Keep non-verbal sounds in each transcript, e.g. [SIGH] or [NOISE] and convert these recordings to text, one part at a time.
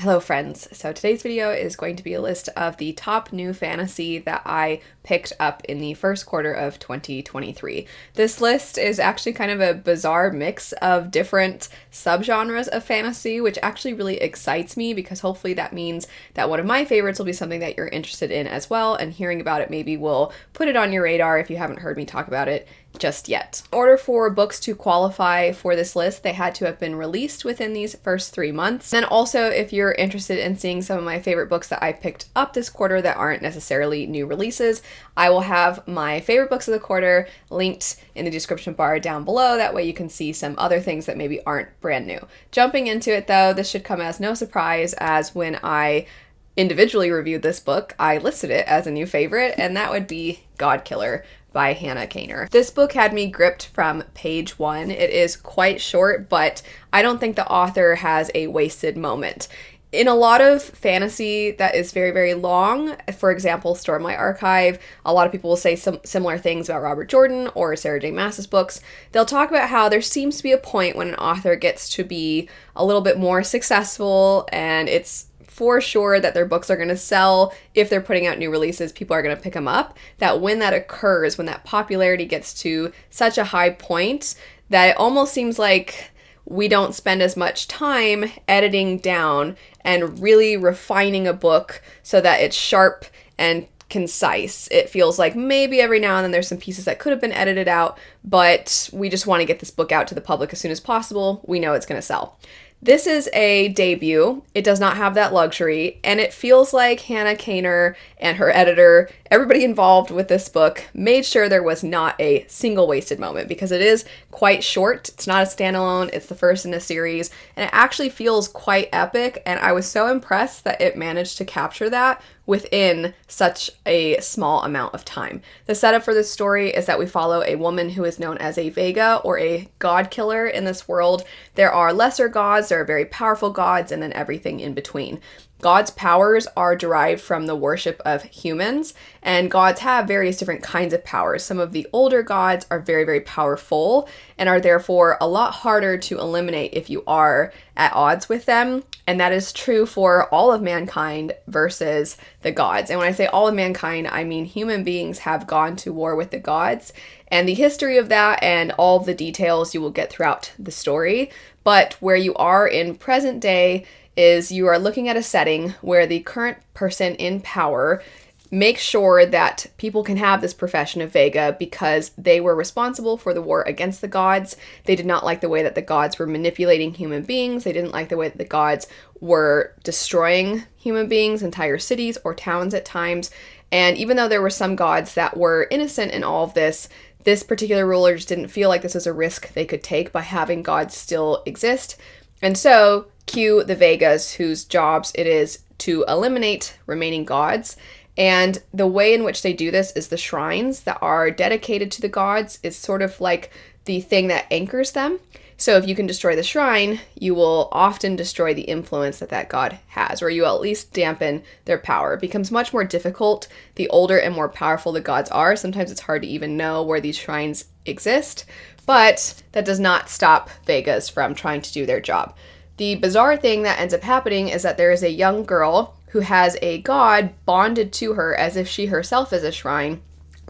Hello friends, so today's video is going to be a list of the top new fantasy that I picked up in the first quarter of 2023. This list is actually kind of a bizarre mix of different subgenres of fantasy, which actually really excites me because hopefully that means that one of my favorites will be something that you're interested in as well, and hearing about it maybe will put it on your radar if you haven't heard me talk about it just yet. In order for books to qualify for this list, they had to have been released within these first three months. And also, if you're interested in seeing some of my favorite books that I picked up this quarter that aren't necessarily new releases, I will have my favorite books of the quarter linked in the description bar down below. That way you can see some other things that maybe aren't brand new. Jumping into it though, this should come as no surprise as when I individually reviewed this book, I listed it as a new favorite, and that would be Godkiller by Hannah Kaner. This book had me gripped from page one. It is quite short, but I don't think the author has a wasted moment. In a lot of fantasy that is very, very long, for example, Stormlight Archive, a lot of people will say some similar things about Robert Jordan or Sarah J. Maas's books. They'll talk about how there seems to be a point when an author gets to be a little bit more successful and it's for sure that their books are going to sell if they're putting out new releases people are going to pick them up that when that occurs when that popularity gets to such a high point that it almost seems like we don't spend as much time editing down and really refining a book so that it's sharp and concise. It feels like maybe every now and then there's some pieces that could have been edited out, but we just want to get this book out to the public as soon as possible. We know it's going to sell. This is a debut. It does not have that luxury, and it feels like Hannah Kaner and her editor, everybody involved with this book, made sure there was not a single wasted moment because it is quite short. It's not a standalone, it's the first in a series, and it actually feels quite epic. And I was so impressed that it managed to capture that within such a small amount of time. The setup for this story is that we follow a woman who is known as a veiga or a god killer in this world. There are lesser gods, there are very powerful gods, and then everything in between. God's powers are derived from the worship of humans, and gods have various different kinds of powers. Some of the older gods are very, very powerful and are therefore a lot harder to eliminate if you are at odds with them. And that is true for all of mankind versus the gods. And when I say all of mankind, I mean human beings have gone to war with the gods. And the history of that and all the details you will get throughout the story. But where you are in present day, is you are looking at a setting where the current person in power makes sure that people can have this profession of veiga because they were responsible for the war against the gods. They did not like the way that the gods were manipulating human beings. They didn't like the way that the gods were destroying human beings, entire cities or towns at times. And even though there were some gods that were innocent in all of this, this particular ruler just didn't feel like this was a risk they could take by having gods still exist. And so cue the veigas, whose jobs it is to eliminate remaining gods. And the way in which they do this is the shrines that are dedicated to the gods is sort of like the thing that anchors them. So if you can destroy the shrine, you will often destroy the influence that that god has, or you at least dampen their power. It becomes much more difficult the older and more powerful the gods are. Sometimes it's hard to even know where these shrines exist, but that does not stop veigas from trying to do their job. The bizarre thing that ends up happening is that there is a young girl who has a god bonded to her as if she herself is a shrine.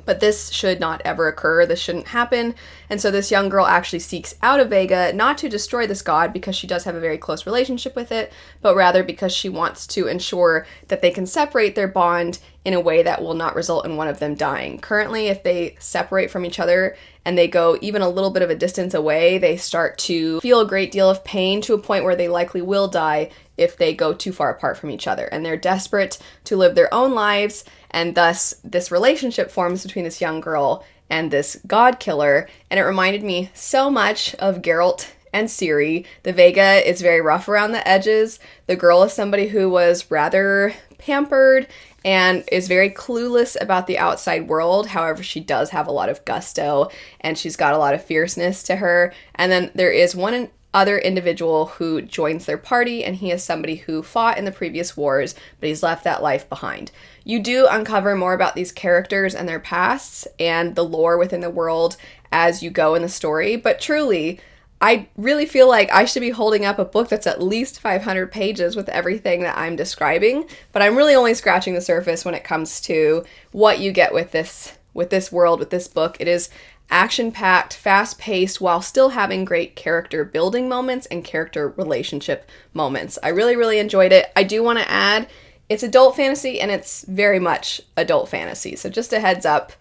But this should not ever occur. This shouldn't happen. And so this young girl actually seeks out of veiga not to destroy this god because she does have a very close relationship with it, but rather because she wants to ensure that they can separate their bond in a way that will not result in one of them dying. Currently, if they separate from each other and they go even a little bit of a distance away, they start to feel a great deal of pain to a point where they likely will die if they go too far apart from each other. And they're desperate to live their own lives, and thus this relationship forms between this young girl and this god killer. And it reminded me so much of Geralt and Ciri. The veiga is very rough around the edges. The girl is somebody who was rather pampered and is very clueless about the outside world. However, she does have a lot of gusto and she's got a lot of fierceness to her. And then there is one other individual who joins their party, and he is somebody who fought in the previous wars, but he's left that life behind. You do uncover more about these characters and their pasts and the lore within the world as you go in the story, but truly, I really feel like I should be holding up a book that's at least 500 pages with everything that I'm describing, but I'm really only scratching the surface when it comes to what you get with this with this world with this book. It is action packed, fast paced, while still having great character building moments and character relationship moments. I really, really enjoyed it. I do want to add it's adult fantasy and it's very much adult fantasy. So, just a heads up.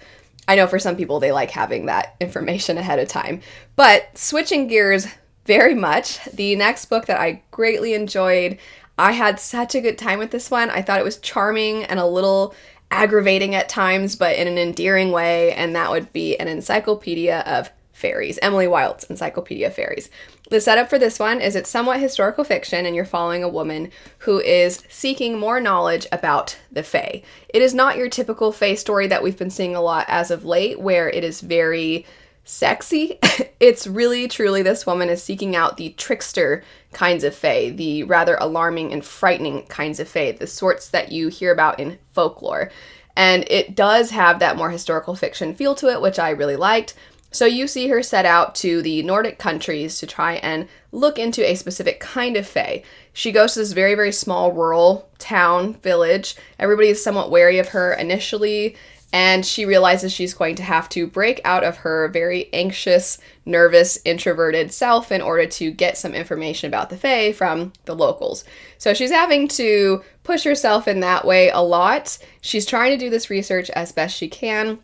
I know for some people they like having that information ahead of time. But switching gears very much, the next book that I greatly enjoyed, I had such a good time with this one. I thought it was charming and a little aggravating at times, but in an endearing way, and that would be an encyclopedia of fairies, Emily Wilde's Encyclopedia of Fairies. The setup for this one is it's somewhat historical fiction, and you're following a woman who is seeking more knowledge about the Fae. It is not your typical Fae story that we've been seeing a lot as of late, where it is very sexy. [LAUGHS] it's really, truly, this woman is seeking out the trickster kinds of fae, the rather alarming and frightening kinds of fae, the sorts that you hear about in folklore. And it does have that more historical fiction feel to it, which I really liked. So you see her set out to the Nordic countries to try and look into a specific kind of fae. She goes to this very, very small rural town, village. Everybody is somewhat wary of her initially, and she realizes she's going to have to break out of her very anxious, nervous, introverted self in order to get some information about the Fae from the locals. So she's having to push herself in that way a lot. She's trying to do this research as best she can.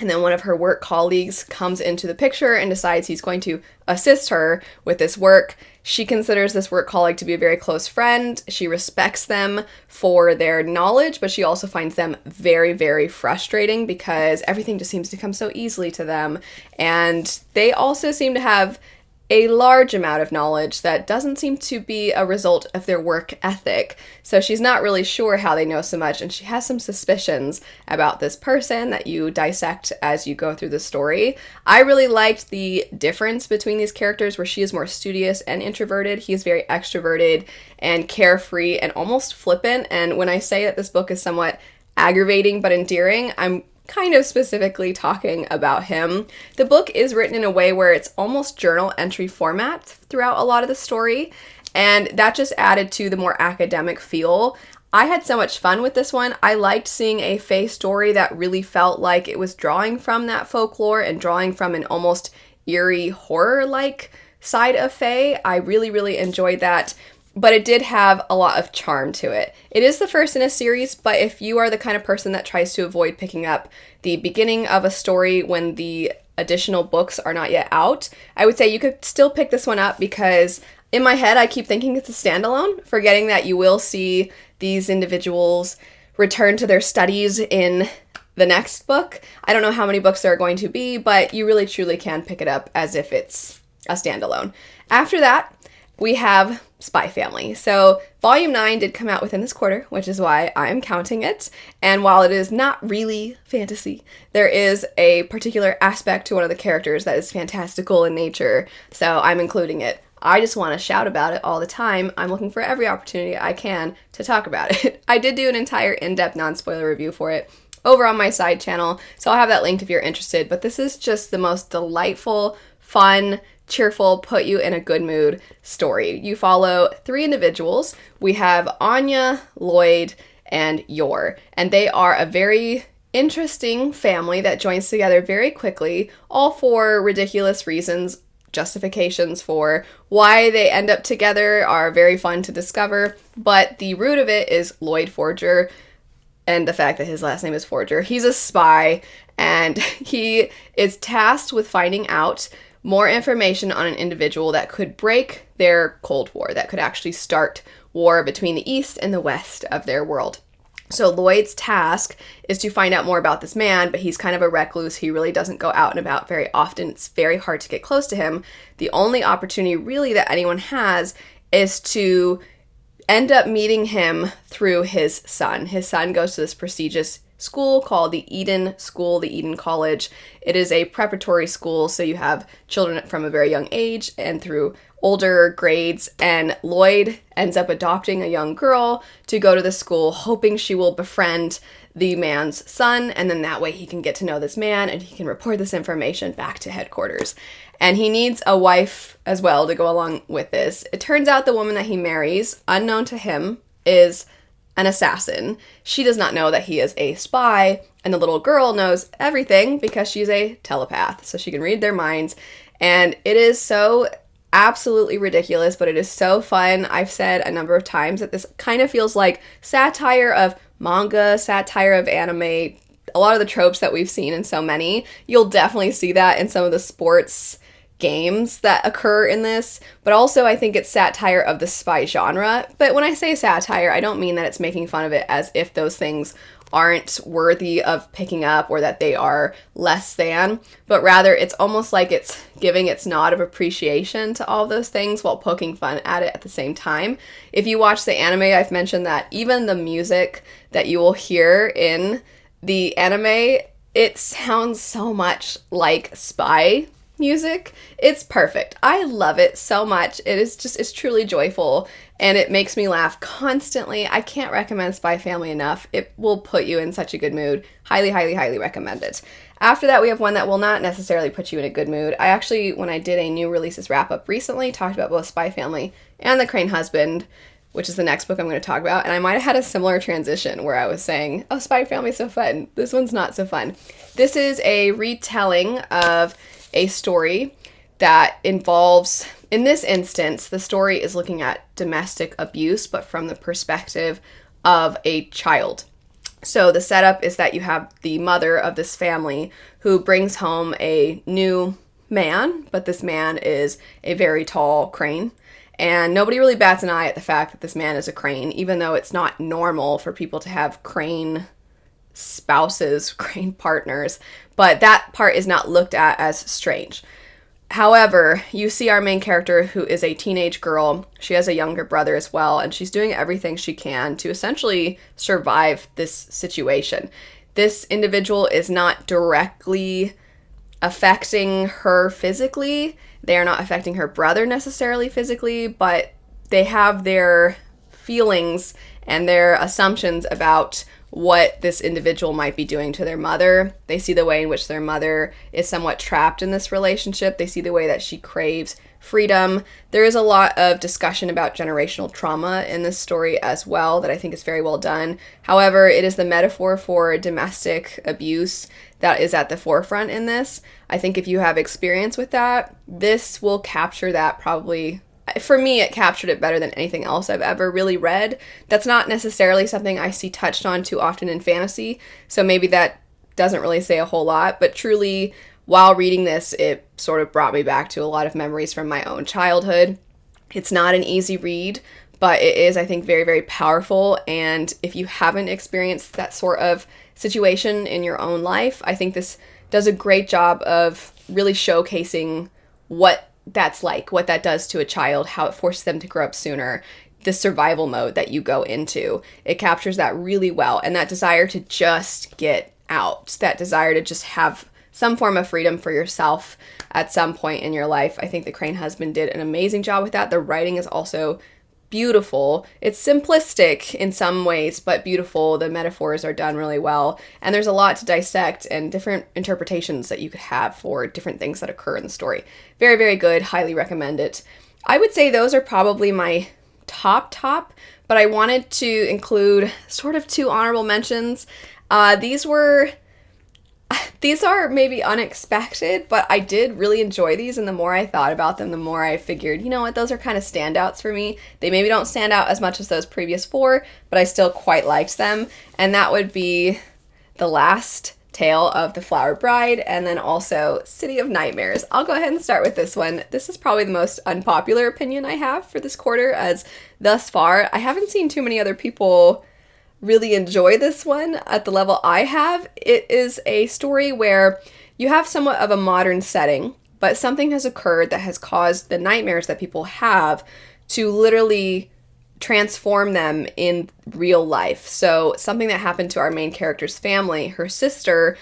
And then one of her work colleagues comes into the picture and decides he's going to assist her with this work. She considers this work colleague to be a very close friend. She respects them for their knowledge, but she also finds them very, very frustrating because everything just seems to come so easily to them. And they also seem to have a large amount of knowledge that doesn't seem to be a result of their work ethic. So she's not really sure how they know so much, and she has some suspicions about this person that you dissect as you go through the story. I really liked the difference between these characters, where she is more studious and introverted. He is very extroverted and carefree and almost flippant. And when I say that this book is somewhat aggravating but endearing, I'm kind of specifically talking about him. The book is written in a way where it's almost journal entry format throughout a lot of the story, and that just added to the more academic feel. I had so much fun with this one. I liked seeing a Fae story that really felt like it was drawing from that folklore and drawing from an almost eerie horror like side of Fae. I really, really enjoyed that but it did have a lot of charm to it. It is the first in a series, but if you are the kind of person that tries to avoid picking up the beginning of a story when the additional books are not yet out, I would say you could still pick this one up because in my head I keep thinking it's a standalone, forgetting that you will see these individuals return to their studies in the next book. I don't know how many books there are going to be, but you really truly can pick it up as if it's a standalone. After that, we have Spy Family. So, Volume 9 did come out within this quarter, which is why I'm counting it. And while it is not really fantasy, there is a particular aspect to one of the characters that is fantastical in nature, so I'm including it. I just want to shout about it all the time. I'm looking for every opportunity I can to talk about [LAUGHS] it. I did do an entire in depth non spoiler review for it over on my side channel, so I'll have that linked if you're interested. But this is just the most delightful, fun, cheerful, put you in a good mood story. You follow three individuals. We have Anya, Loid, and Yor, and they are a very interesting family that joins together very quickly, all for ridiculous reasons. Justifications for why they end up together are very fun to discover, but the root of it is Loid Forger and the fact that his last name is Forger. He's a spy and [LAUGHS] he is tasked with finding out more information on an individual that could break their Cold War, that could actually start war between the East and the West of their world. So Loid's task is to find out more about this man, but he's kind of a recluse. He really doesn't go out and about very often. It's very hard to get close to him. The only opportunity really that anyone has is to end up meeting him through his son. His son goes to this prestigious school called the Eden School, the Eden College. It is a preparatory school, so you have children from a very young age and through older grades, and Loid ends up adopting a young girl to go to the school, hoping she will befriend the man's son, and then that way he can get to know this man and he can report this information back to headquarters. And he needs a wife as well to go along with this. It turns out the woman that he marries, unknown to him, is an assassin. She does not know that he is a spy, and the little girl knows everything because she's a telepath, so she can read their minds. And it is so absolutely ridiculous, but it is so fun. I've said a number of times that this kind of feels like satire of manga, satire of anime, a lot of the tropes that we've seen in so many. You'll definitely see that in some of the sports games that occur in this, but also I think it's satire of the spy genre. But when I say satire, I don't mean that it's making fun of it as if those things aren't worthy of picking up or that they are less than, but rather it's almost like it's giving its nod of appreciation to all those things while poking fun at it at the same time. If you watch the anime, I've mentioned that even the music that you will hear in the anime, it sounds so much like spy music. It's perfect. I love it so much. It is just, it's truly joyful and it makes me laugh constantly. I can't recommend Spy Family enough. It will put you in such a good mood. Highly, highly, highly recommend it. After that, we have one that will not necessarily put you in a good mood. I actually, when I did a new releases wrap up recently, talked about both Spy Family and The Crane Husband, which is the next book I'm going to talk about. And I might have had a similar transition where I was saying, oh, Spy Family is so fun. This one's not so fun. This is a retelling of a story that involves, in this instance, the story is looking at domestic abuse, but from the perspective of a child. So the setup is that you have the mother of this family who brings home a new man, but this man is a very tall crane. And nobody really bats an eye at the fact that this man is a crane, even though it's not normal for people to have crane spouses, [LAUGHS] crane partners but that part is not looked at as strange. However, you see our main character who is a teenage girl. She has a younger brother as well, and she's doing everything she can to essentially survive this situation. This individual is not directly affecting her physically. They are not affecting her brother necessarily physically, but they have their feelings and their assumptions about what this individual might be doing to their mother. They see the way in which their mother is somewhat trapped in this relationship. They see the way that she craves freedom. There is a lot of discussion about generational trauma in this story as well that I think is very well done. However, it is the metaphor for domestic abuse that is at the forefront in this. I think if you have experience with that, this will capture that probably for me, it captured it better than anything else I've ever really read. That's not necessarily something I see touched on too often in fantasy, so maybe that doesn't really say a whole lot, but truly, while reading this, it sort of brought me back to a lot of memories from my own childhood. It's not an easy read, but it is, I think, very, very powerful. And if you haven't experienced that sort of situation in your own life, I think this does a great job of really showcasing what that's like, what that does to a child, how it forces them to grow up sooner, the survival mode that you go into. It captures that really well. And that desire to just get out, that desire to just have some form of freedom for yourself at some point in your life. I think the Crane husband did an amazing job with that. The writing is also beautiful. It's simplistic in some ways, but beautiful. The metaphors are done really well. And there's a lot to dissect and different interpretations that you could have for different things that occur in the story. Very, very good. Highly recommend it. I would say those are probably my top, top, but I wanted to include sort of two honorable mentions. Uh, these were [LAUGHS] these are maybe unexpected, but I did really enjoy these, and the more I thought about them, the more I figured, you know what, those are kind of standouts for me. They maybe don't stand out as much as those previous four, but I still quite liked them, and that would be The Last Tale of the Flower Bride, and then also City of Nightmares. I'll go ahead and start with this one. This is probably the most unpopular opinion I have for this quarter, as thus far, I haven't seen too many other people really enjoy this one at the level I have. It is a story where you have somewhat of a modern setting, but something has occurred that has caused the nightmares that people have to literally transform them in real life. So, something that happened to our main character's family, her sister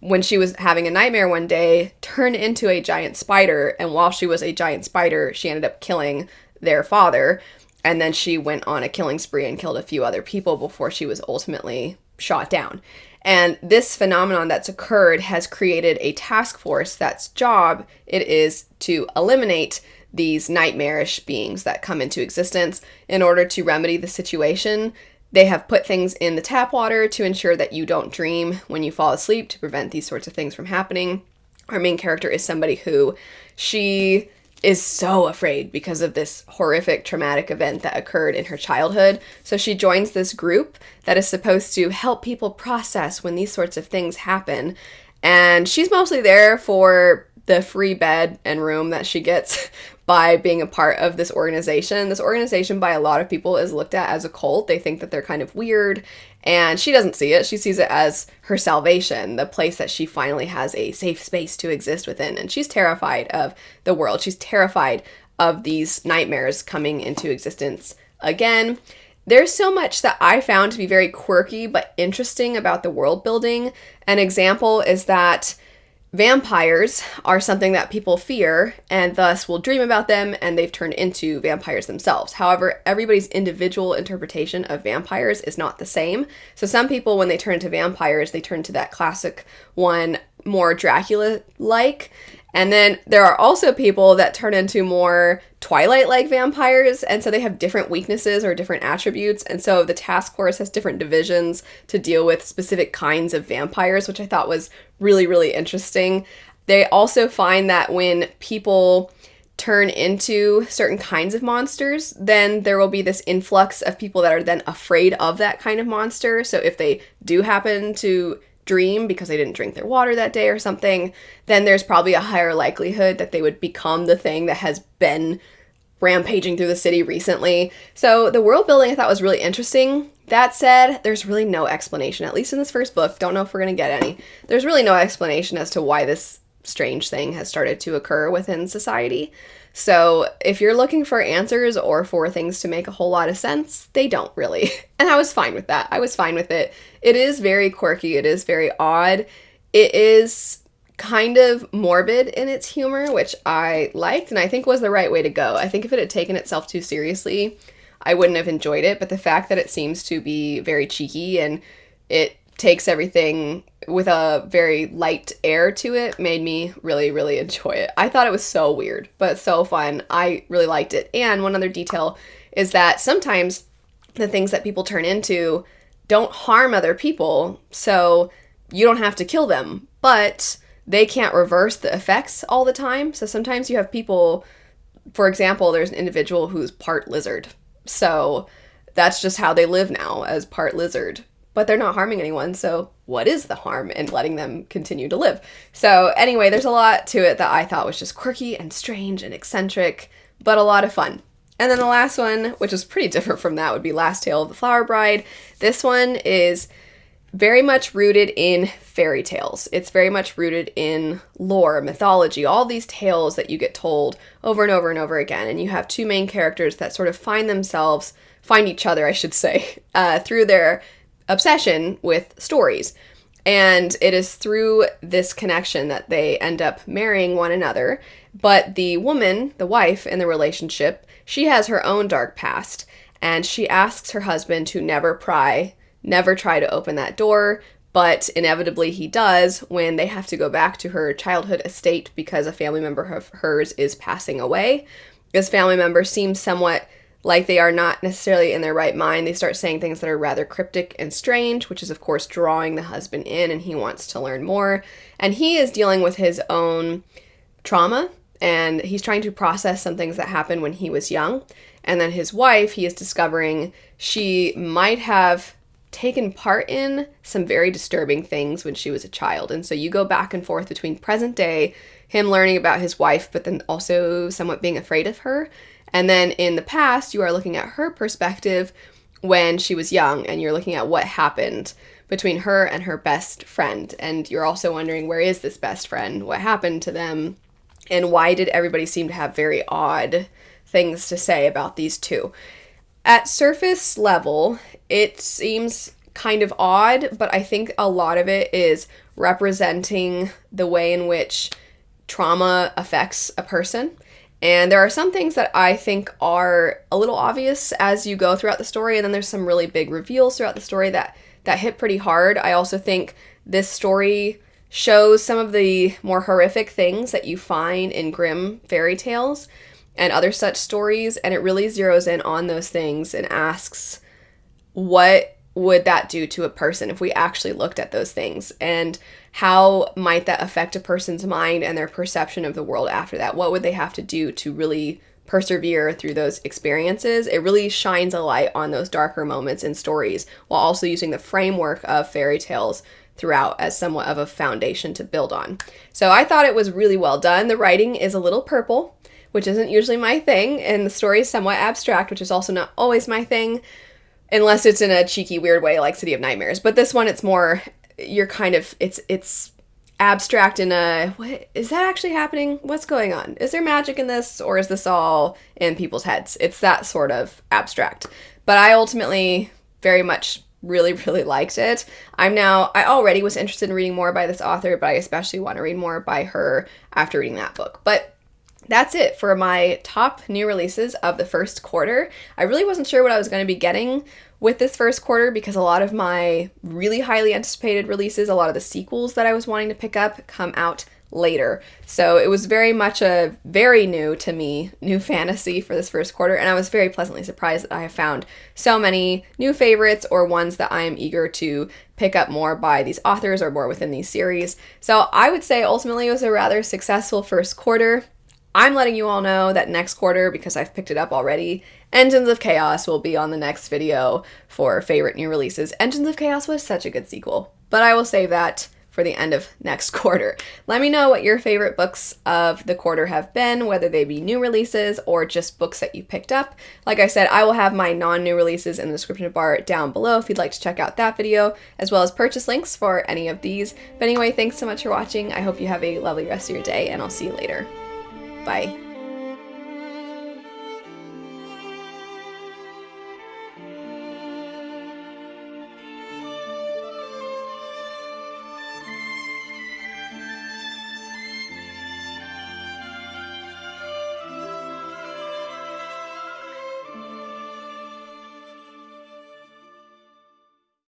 when she was having a nightmare one day, turned into a giant spider. And while she was a giant spider, she ended up killing their father. And then she went on a killing spree and killed a few other people before she was ultimately shot down. And this phenomenon that's occurred has created a task force that's job it is to eliminate these nightmarish beings that come into existence in order to remedy the situation they have put things in the tap water to ensure that you don't dream when you fall asleep to prevent these sorts of things from happening. Our main character is somebody who she is so afraid because of this horrific traumatic event that occurred in her childhood. So she joins this group that is supposed to help people process when these sorts of things happen. And she's mostly there for the free bed and room that she gets [LAUGHS] by being a part of this organization. This organization, by a lot of people, is looked at as a cult. They think that they're kind of weird, and she doesn't see it. She sees it as her salvation, the place that she finally has a safe space to exist within. And she's terrified of the world. She's terrified of these nightmares coming into existence again. There's so much that I found to be very quirky but interesting about the world building. An example is that Vampires are something that people fear and thus will dream about them, and they've turned into vampires themselves. However, everybody's individual interpretation of vampires is not the same. So, some people, when they turn into vampires, they turn to that classic one, more Dracula like, and then there are also people that turn into more Twilight like vampires, and so they have different weaknesses or different attributes. And so the task force has different divisions to deal with specific kinds of vampires, which I thought was really, really interesting. They also find that when people turn into certain kinds of monsters, then there will be this influx of people that are then afraid of that kind of monster. So if they do happen to dream because they didn't drink their water that day or something, then there's probably a higher likelihood that they would become the thing that has been rampaging through the city recently. So the world building I thought was really interesting. That said, there's really no explanation, at least in this first book. Don't know if we're going to get any. There's really no explanation as to why this strange thing has started to occur within society. So, if you're looking for answers or for things to make a whole lot of sense, they don't really. [LAUGHS] And I was fine with that. I was fine with it. It is very quirky, it is very odd. It is kind of morbid in its humor, which I liked and I think was the right way to go. I think if it had taken itself too seriously, I wouldn't have enjoyed it, but the fact that it seems to be very cheeky and it takes everything with a very light air to it made me really really enjoy it. I thought it was so weird, but so fun. I really liked it. And one other detail is that sometimes the things that people turn into don't harm other people, so you don't have to kill them, but they can't reverse the effects all the time. So sometimes you have people for example, there's an individual who's part lizard. So that's just how they live now as part lizard but they're not harming anyone. So, what is the harm in letting them continue to live? So, anyway, there's a lot to it that I thought was just quirky and strange and eccentric, but a lot of fun. And then the last one, which is pretty [LAUGHS] different from that, would be Last Tale of the Flower Bride. This one is very much rooted in fairy tales. It's very much rooted in lore, mythology, all these tales that you get told over and over and over again. And you have two main characters that sort of find themselves, find each other, I should say, [LAUGHS] uh, through their obsession with stories. And it is through this connection that they end up marrying one another. But the woman, the wife in the relationship, she has her own dark past. And she asks her husband to never pry, never try to open that door. But inevitably, he does when they have to go back to her childhood estate because a family member of hers is passing away. This family member seems somewhat like they are not necessarily in their right mind. They start saying things that are rather cryptic and strange, which is, of course, drawing the husband in and he wants to learn more. And he is dealing with his own trauma and he's trying to process some things that happened when he was young. And then his wife, he is discovering she might have taken part in some very disturbing things when she was a child. And so you go back and forth between present day, him learning about his wife, but then also somewhat being afraid of her. And then in the past, you are looking at her perspective when she was young and you're looking at what happened between her and her best friend. And you're also wondering where is this best friend? What happened to them? And why did everybody seem to have very odd things to say about these two? At surface level, it seems kind of odd, but I think a lot of it is representing the way in which trauma affects a person. And there are some things that I think are a little obvious as you go throughout the story, and then there's some really big reveals throughout the story that that hit pretty hard. I also think this story shows some of the more horrific things that you find in Grimm fairy tales and other such stories, and it really zeroes in on those things and asks what would that do to a person if we actually looked at those things and how might that affect a person's mind and their perception of the world after that? What would they have to do to really persevere through those experiences? It really shines a light on those darker moments in stories while also using the framework of fairy tales throughout as somewhat of a foundation to build on. So i thought it was really well done. The writing is a little purple which isn't usually my thing and the story is somewhat abstract which is also not always my thing unless it's in a cheeky weird way like City of Nightmares. But this one it's more you're kind of it's it's abstract in a what is that actually happening? What's going on? Is there magic in this or is this all in people's heads? It's that sort of abstract. But I ultimately very much really [LAUGHS] really liked it. I'm now I already was interested in reading more by this author, but I especially want to read more by her after reading that book. But that's it for my top new releases of the first quarter. I really wasn't sure what I was going to be getting with this first quarter because a lot of my really highly anticipated releases, a lot of the sequels that I was wanting to pick up, come out later. So it was very much a very new to me new [LAUGHS] fantasy for this first quarter, and I was very pleasantly surprised that I have found so many new favorites or ones that I am eager to pick up more by these authors or more within these series. So I would say ultimately it was a rather successful first quarter. I'm letting you all know that next quarter, because I've picked it up already, Engines of Chaos will be on the next video for favorite new releases. Engines of Chaos was such a good sequel, but I will save that for the end of next [LAUGHS] quarter. Let me know what your favorite books of the quarter have been, whether they be new releases or just books that you picked up. Like I said, I will have my non-new releases in the description bar down below if you'd like to check out that video, as well as purchase links for any of these. But anyway, thanks so much for watching. I hope you have a lovely rest of your day, and I'll see you later. Bye.